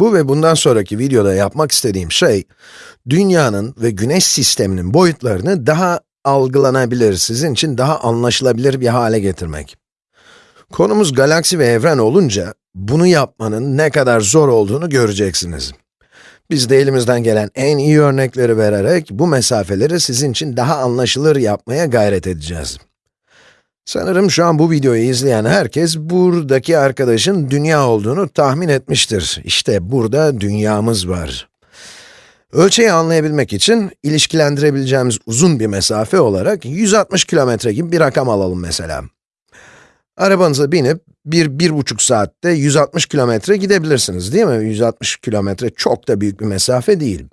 Bu ve bundan sonraki videoda yapmak istediğim şey, dünyanın ve güneş sisteminin boyutlarını daha algılanabilir, sizin için daha anlaşılabilir bir hale getirmek. Konumuz galaksi ve evren olunca, bunu yapmanın ne kadar zor olduğunu göreceksiniz. Biz de elimizden gelen en iyi örnekleri vererek, bu mesafeleri sizin için daha anlaşılır yapmaya gayret edeceğiz. Sanırım şu an bu videoyu izleyen herkes, buradaki arkadaşın dünya olduğunu tahmin etmiştir. İşte burada dünyamız var. Ölçeği anlayabilmek için, ilişkilendirebileceğimiz uzun bir mesafe olarak 160 kilometre gibi bir rakam alalım mesela. Arabanıza binip, bir, bir buçuk saatte 160 kilometre gidebilirsiniz değil mi? 160 kilometre çok da büyük bir mesafe değil.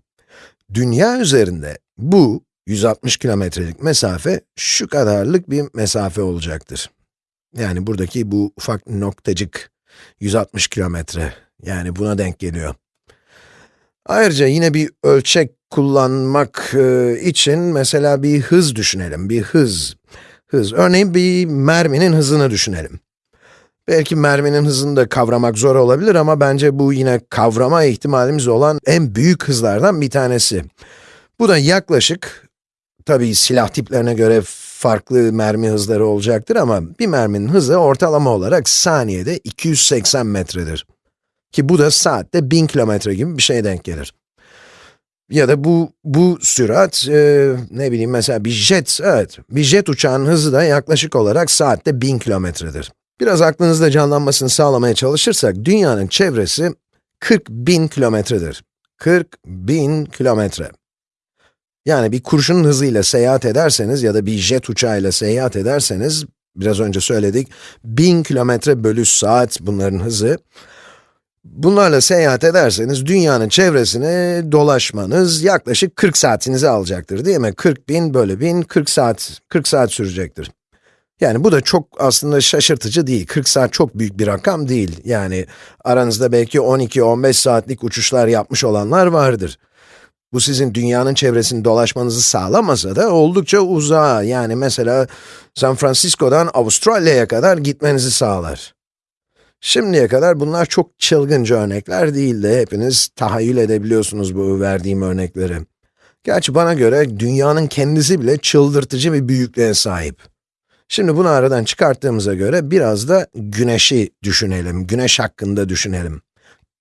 Dünya üzerinde bu 160 kilometrelik mesafe şu kadarlık bir mesafe olacaktır. Yani buradaki bu ufak noktacık 160 kilometre, yani buna denk geliyor. Ayrıca yine bir ölçek kullanmak e, için mesela bir hız düşünelim, bir hız. Hız, örneğin bir merminin hızını düşünelim. Belki merminin hızını da kavramak zor olabilir ama bence bu yine kavrama ihtimalimiz olan en büyük hızlardan bir tanesi. Bu da yaklaşık, tabii silah tiplerine göre farklı mermi hızları olacaktır ama bir merminin hızı ortalama olarak saniyede 280 metredir. Ki bu da saatte 1000 kilometre gibi bir şeye denk gelir. Ya da bu, bu sürat, e, ne bileyim mesela bir jet, evet, bir jet uçağın hızı da yaklaşık olarak saatte 1000 kilometredir. Biraz aklınızda canlanmasını sağlamaya çalışırsak, dünyanın çevresi 40 bin kilometredir. 40 bin kilometre. Yani bir kurşunun hızıyla seyahat ederseniz ya da bir jet uçağıyla seyahat ederseniz, biraz önce söyledik, 1000 kilometre bölü saat bunların hızı. Bunlarla seyahat ederseniz, dünyanın çevresini dolaşmanız yaklaşık 40 saatinizi alacaktır değil mi? 40 bin bölü 1000, 40 saat, 40 saat sürecektir. Yani bu da çok aslında şaşırtıcı değil. 40 saat çok büyük bir rakam değil. Yani aranızda belki 12-15 saatlik uçuşlar yapmış olanlar vardır. Bu sizin dünyanın çevresini dolaşmanızı sağlamasa da oldukça uzağa, yani mesela San Francisco'dan Avustralya'ya kadar gitmenizi sağlar. Şimdiye kadar bunlar çok çılgınca örnekler değildi. Hepiniz tahayyül edebiliyorsunuz bu verdiğim örnekleri. Gerçi bana göre dünyanın kendisi bile çıldırtıcı bir büyüklüğe sahip. Şimdi bunu aradan çıkarttığımıza göre biraz da güneşi düşünelim, güneş hakkında düşünelim.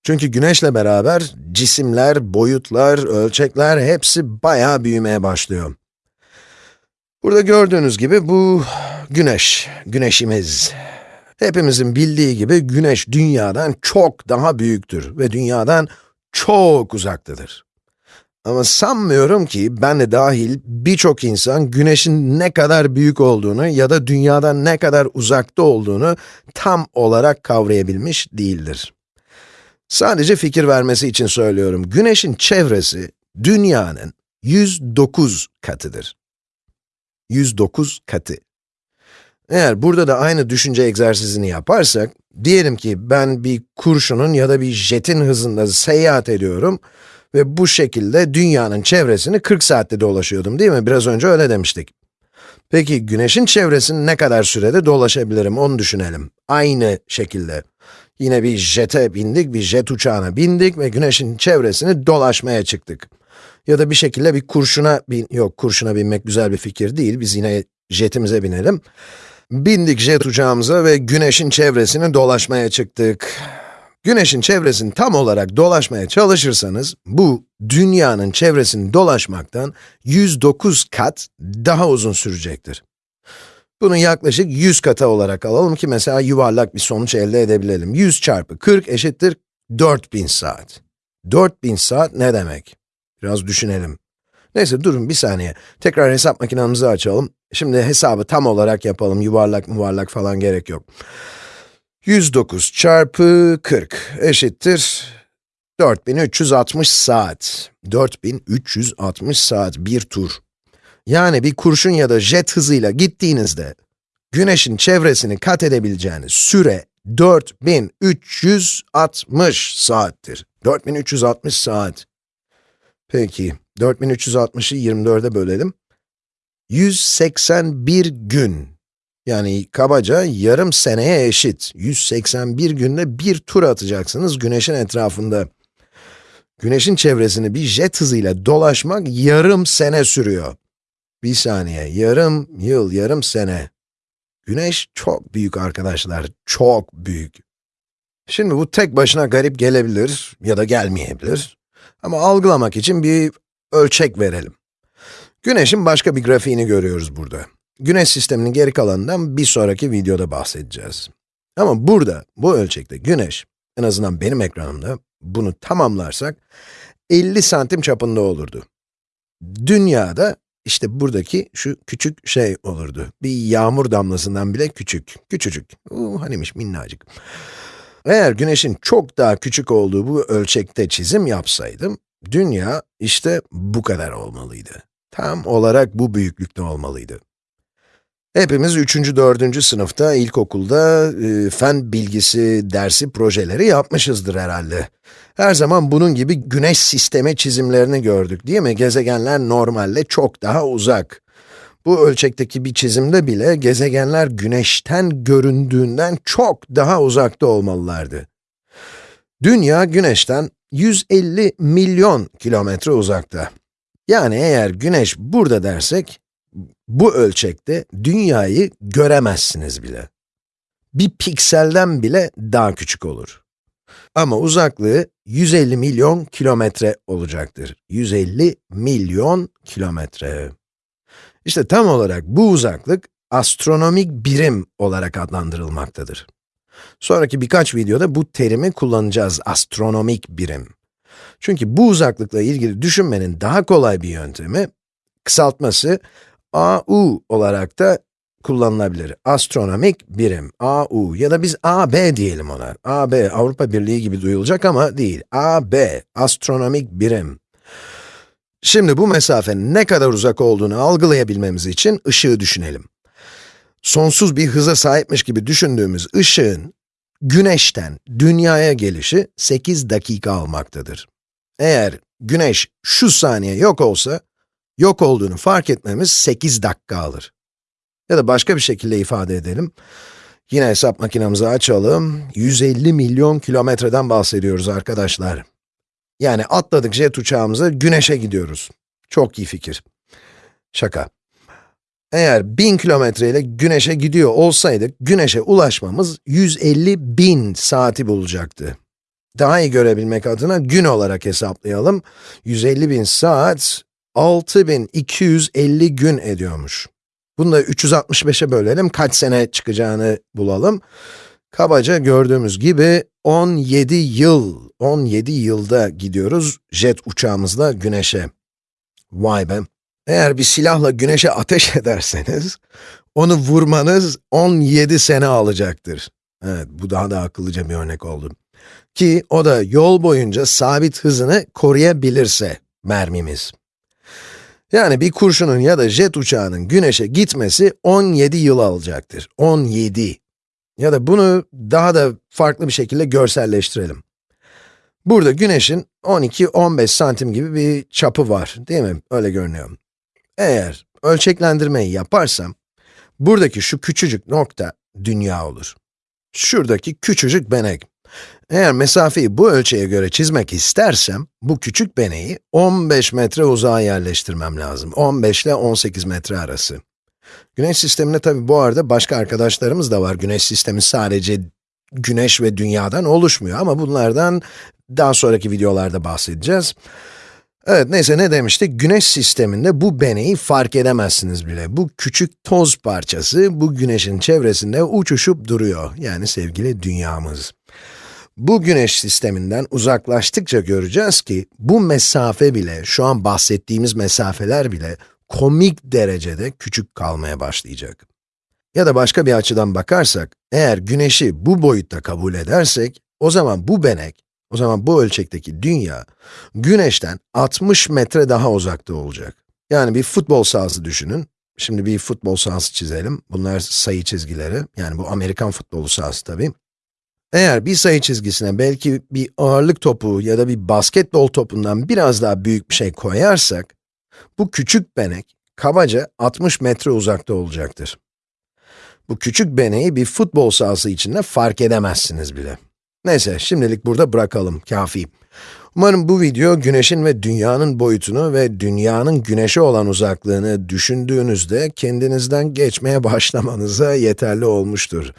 Çünkü güneşle beraber cisimler, boyutlar, ölçekler hepsi bayağı büyümeye başlıyor. Burada gördüğünüz gibi bu güneş, güneşimiz. Hepimizin bildiği gibi güneş dünyadan çok daha büyüktür ve dünyadan çok uzaktadır. Ama sanmıyorum ki ben de dahil birçok insan güneşin ne kadar büyük olduğunu ya da dünyadan ne kadar uzakta olduğunu tam olarak kavrayabilmiş değildir. Sadece fikir vermesi için söylüyorum. Güneşin çevresi dünyanın 109 katıdır. 109 katı. Eğer burada da aynı düşünce egzersizini yaparsak, diyelim ki ben bir kurşunun ya da bir jetin hızında seyahat ediyorum ve bu şekilde dünyanın çevresini 40 saatte dolaşıyordum değil mi? Biraz önce öyle demiştik. Peki güneşin çevresini ne kadar sürede dolaşabilirim onu düşünelim. Aynı şekilde. Yine bir jete bindik, bir jet uçağına bindik ve güneşin çevresini dolaşmaya çıktık. Ya da bir şekilde bir kurşuna bin, yok kurşuna binmek güzel bir fikir değil, biz yine jetimize binelim. Bindik jet uçağımıza ve güneşin çevresini dolaşmaya çıktık. Güneşin çevresini tam olarak dolaşmaya çalışırsanız, bu dünyanın çevresini dolaşmaktan 109 kat daha uzun sürecektir. Bunu yaklaşık 100 kata olarak alalım ki mesela yuvarlak bir sonuç elde edebilelim. 100 çarpı 40 eşittir 4000 saat. 4000 saat ne demek? Biraz düşünelim. Neyse durun bir saniye. Tekrar hesap makinamızı açalım. Şimdi hesabı tam olarak yapalım. Yuvarlak muvarlak falan gerek yok. 109 çarpı 40 eşittir 4360 saat. 4360 saat bir tur. Yani bir kurşun ya da jet hızıyla gittiğinizde, güneşin çevresini kat edebileceğiniz süre 4360 saattir. 4360 saat. Peki, 4360'ı 24'e bölelim. 181 gün. Yani kabaca yarım seneye eşit. 181 günde bir tur atacaksınız güneşin etrafında. Güneşin çevresini bir jet hızıyla dolaşmak yarım sene sürüyor. Bir saniye, yarım yıl, yarım sene. Güneş çok büyük arkadaşlar, çok büyük. Şimdi bu tek başına garip gelebilir ya da gelmeyebilir. Ama algılamak için bir ölçek verelim. Güneşin başka bir grafiğini görüyoruz burada. Güneş sisteminin geri kalanından bir sonraki videoda bahsedeceğiz. Ama burada, bu ölçekte güneş, en azından benim ekranımda, bunu tamamlarsak, 50 santim çapında olurdu. Dünyada, işte buradaki şu küçük şey olurdu. Bir yağmur damlasından bile küçük, küçücük. Uh, hanimiş minnacık. Eğer güneşin çok daha küçük olduğu bu ölçekte çizim yapsaydım, dünya işte bu kadar olmalıydı. Tam olarak bu büyüklükte olmalıydı. Hepimiz 3. 4. sınıfta, ilkokulda e, fen bilgisi dersi projeleri yapmışızdır herhalde. Her zaman bunun gibi güneş sistemi çizimlerini gördük değil mi? Gezegenler normalde çok daha uzak. Bu ölçekteki bir çizimde bile gezegenler güneşten göründüğünden çok daha uzakta olmalılardı. Dünya güneşten 150 milyon kilometre uzakta. Yani eğer güneş burada dersek, bu ölçekte dünyayı göremezsiniz bile. Bir pikselden bile daha küçük olur. Ama uzaklığı 150 milyon kilometre olacaktır. 150 milyon kilometre. İşte tam olarak bu uzaklık astronomik birim olarak adlandırılmaktadır. Sonraki birkaç videoda bu terimi kullanacağız, astronomik birim. Çünkü bu uzaklıkla ilgili düşünmenin daha kolay bir yöntemi, kısaltması AU olarak da kullanılabilir. Astronomik birim, AU ya da biz AB diyelim ona. AB, Avrupa Birliği gibi duyulacak ama değil. AB, astronomik birim. Şimdi bu mesafenin ne kadar uzak olduğunu algılayabilmemiz için ışığı düşünelim. Sonsuz bir hıza sahipmiş gibi düşündüğümüz ışığın, güneşten dünyaya gelişi 8 dakika almaktadır. Eğer güneş şu saniye yok olsa, yok olduğunu fark etmemiz 8 dakika alır. Ya da başka bir şekilde ifade edelim. Yine hesap makinemizi açalım. 150 milyon kilometreden bahsediyoruz arkadaşlar. Yani atladık jet uçağımıza, güneşe gidiyoruz. Çok iyi fikir. Şaka. Eğer 1000 kilometre ile güneşe gidiyor olsaydık, güneşe ulaşmamız 150 bin saati bulacaktı. Daha iyi görebilmek adına gün olarak hesaplayalım. 150 bin saat, 6250 gün ediyormuş. Bunu da 365'e bölelim, kaç sene çıkacağını bulalım. Kabaca gördüğümüz gibi 17 yıl, 17 yılda gidiyoruz jet uçağımızla güneşe. Vay be! Eğer bir silahla güneşe ateş ederseniz, onu vurmanız 17 sene alacaktır. Evet, bu daha da akıllıca bir örnek oldu. Ki o da yol boyunca sabit hızını koruyabilirse mermimiz. Yani bir kurşunun ya da jet uçağının güneşe gitmesi 17 yıl alacaktır. 17. Ya da bunu daha da farklı bir şekilde görselleştirelim. Burada güneşin 12-15 santim gibi bir çapı var, değil mi? Öyle görünüyor. Eğer ölçeklendirmeyi yaparsam, buradaki şu küçücük nokta dünya olur. Şuradaki küçücük benek. Eğer mesafeyi bu ölçüye göre çizmek istersem, bu küçük beneği 15 metre uzağa yerleştirmem lazım. 15 ile 18 metre arası. Güneş sisteminde tabi bu arada başka arkadaşlarımız da var. Güneş sistemi sadece güneş ve dünyadan oluşmuyor ama bunlardan daha sonraki videolarda bahsedeceğiz. Evet, neyse ne demiştik? Güneş sisteminde bu beneyi fark edemezsiniz bile. Bu küçük toz parçası, bu güneşin çevresinde uçuşup duruyor. Yani sevgili dünyamız. Bu güneş sisteminden uzaklaştıkça göreceğiz ki, bu mesafe bile, şu an bahsettiğimiz mesafeler bile, komik derecede küçük kalmaya başlayacak. Ya da başka bir açıdan bakarsak, eğer güneşi bu boyutta kabul edersek, o zaman bu benek, o zaman bu ölçekteki dünya, güneşten 60 metre daha uzakta olacak. Yani bir futbol sahası düşünün. Şimdi bir futbol sahası çizelim. Bunlar sayı çizgileri, yani bu Amerikan futbolu sahası tabii. Eğer bir sayı çizgisine belki bir ağırlık topu ya da bir basketbol topundan biraz daha büyük bir şey koyarsak, bu küçük benek, kabaca 60 metre uzakta olacaktır. Bu küçük beneği bir futbol sahası içinde fark edemezsiniz bile. Neyse, şimdilik burada bırakalım, kafi. Umarım bu video, güneşin ve dünyanın boyutunu ve dünyanın güneşe olan uzaklığını düşündüğünüzde kendinizden geçmeye başlamanıza yeterli olmuştur.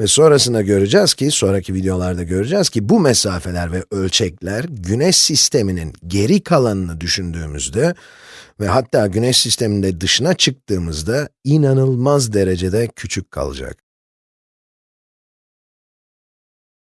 Ve sonrasında göreceğiz ki, sonraki videolarda göreceğiz ki bu mesafeler ve ölçekler güneş sisteminin geri kalanını düşündüğümüzde ve hatta güneş sisteminde dışına çıktığımızda inanılmaz derecede küçük kalacak.